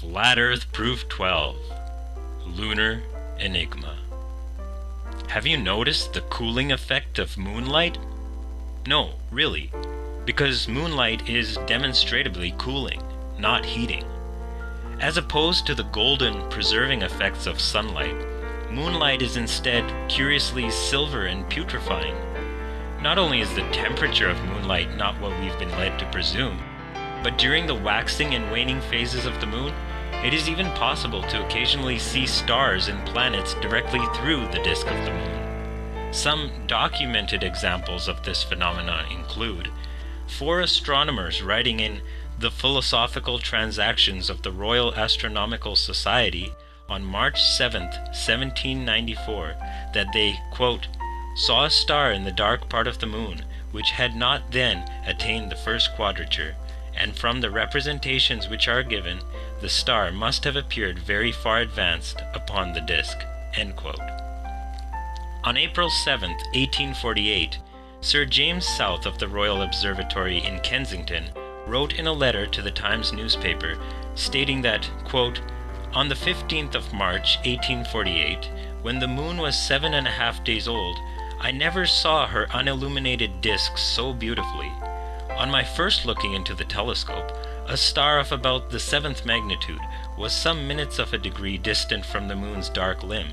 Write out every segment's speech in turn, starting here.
Flat Earth Proof 12 Lunar Enigma. Have you noticed the cooling effect of moonlight? No, really, because moonlight is demonstrably cooling, not heating. As opposed to the golden, preserving effects of sunlight, moonlight is instead curiously silver and putrefying. Not only is the temperature of moonlight not what we've been led to presume, but during the waxing and waning phases of the moon, it is even possible to occasionally see stars and planets directly through the disk of the moon. Some documented examples of this phenomenon include four astronomers writing in the Philosophical Transactions of the Royal Astronomical Society on March 7, 1794, that they, quote, saw a star in the dark part of the moon, which had not then attained the first quadrature, and from the representations which are given, the star must have appeared very far advanced upon the disk. On April 7, 1848, Sir James South of the Royal Observatory in Kensington wrote in a letter to the Times newspaper stating that, quote, on the 15th of March, 1848, when the moon was seven and a half days old, I never saw her unilluminated disk so beautifully. On my first looking into the telescope, a star of about the seventh magnitude was some minutes of a degree distant from the moon's dark limb.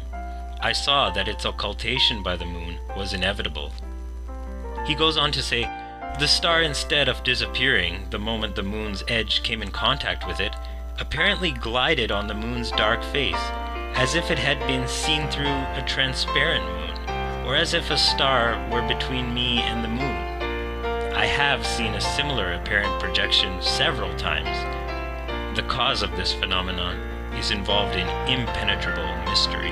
I saw that its occultation by the moon was inevitable. He goes on to say, the star instead of disappearing the moment the moon's edge came in contact with it, apparently glided on the moon's dark face, as if it had been seen through a transparent moon, or as if a star were between me and the moon. I have seen a similar apparent projection several times. The cause of this phenomenon is involved in impenetrable mystery.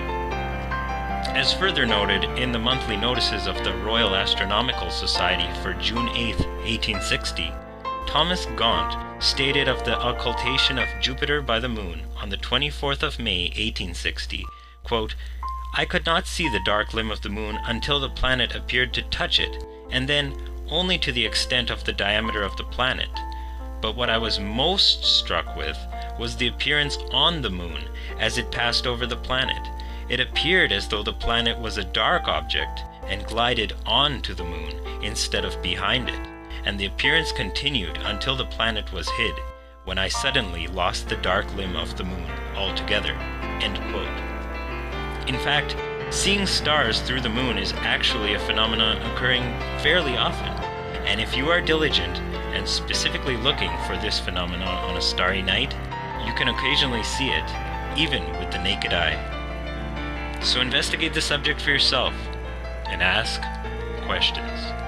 As further noted in the monthly notices of the Royal Astronomical Society for June 8, 1860, Thomas Gaunt stated of the occultation of Jupiter by the moon on the 24th of May, 1860, quote, I could not see the dark limb of the moon until the planet appeared to touch it, and then only to the extent of the diameter of the planet. But what I was most struck with was the appearance on the moon as it passed over the planet. It appeared as though the planet was a dark object and glided on to the moon instead of behind it, and the appearance continued until the planet was hid, when I suddenly lost the dark limb of the moon altogether. In fact, Seeing stars through the moon is actually a phenomenon occurring fairly often, and if you are diligent and specifically looking for this phenomenon on a starry night, you can occasionally see it, even with the naked eye. So investigate the subject for yourself and ask questions.